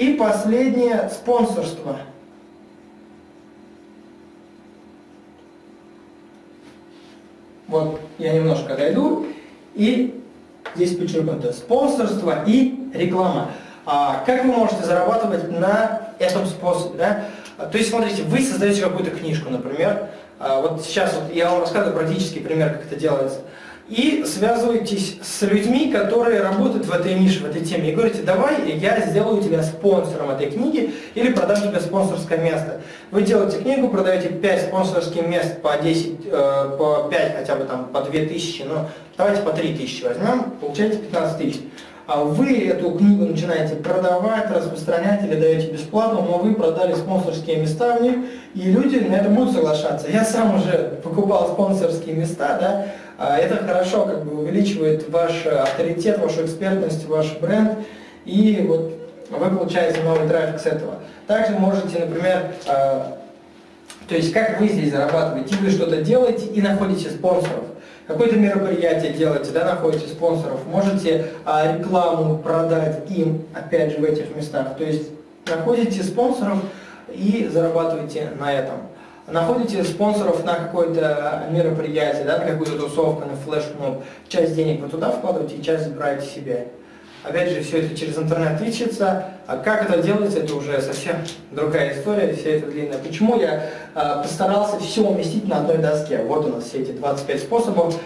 И последнее – спонсорство. Вот я немножко дойду, и здесь подчеркнуто спонсорство и реклама. А как вы можете зарабатывать на этом способе? Да? То есть, смотрите, вы создаете какую-то книжку, например, а, вот сейчас вот я вам рассказываю практический пример, как это делается и связываетесь с людьми, которые работают в этой нише, в этой теме, и говорите, давай я сделаю тебя спонсором этой книги или продам тебе спонсорское место. Вы делаете книгу, продаете 5 спонсорских мест по 10, э, по 5 хотя бы там, по 2 тысячи, ну давайте по 3 тысячи возьмем, получаете 15 тысяч. А вы эту книгу начинаете продавать, распространять или даете бесплатно, но вы продали спонсорские места в них, и люди на это будут соглашаться. Я сам уже покупал спонсорские места, да, а это хорошо как бы увеличивает ваш авторитет, вашу экспертность, ваш бренд, и вот вы получаете новый трафик с этого. Также можете, например, а, то есть как вы здесь зарабатываете, вы что-то делаете и находите спонсоров. Какое-то мероприятие делаете, да, находите спонсоров, можете а, рекламу продать им, опять же, в этих местах. То есть находите спонсоров и зарабатываете на этом. Находите спонсоров на какое-то мероприятие, да, на какую-то тусовку, на флешмоб, часть денег вы туда вкладываете часть забираете себе. Опять же, все это через интернет ищется. А как это делается, это уже совсем другая история, все это длинное. Почему я э, постарался все уместить на одной доске? Вот у нас все эти 25 способов.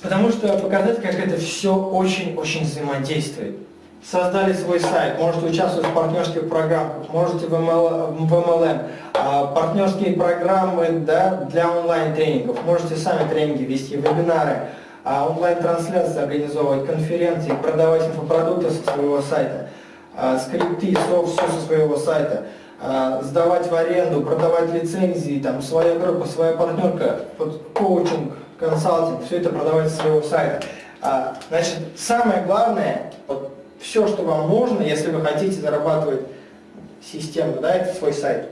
Потому что показать, как это все очень-очень взаимодействует. Создали свой сайт, можете участвовать в партнерских программах, можете в, ML, в MLM, а, партнерские программы да, для онлайн-тренингов, можете сами тренинги вести, вебинары, а онлайн-трансляции организовывать, конференции, продавать инфопродукты со своего сайта, а, скрипты, софт, все со своего сайта, а, сдавать в аренду, продавать лицензии, там, своя группа, своя партнерка, коучинг, консалтинг, все это продавать со своего сайта. Значит, самое главное, вот, все, что вам можно, если вы хотите зарабатывать систему, да, это свой сайт.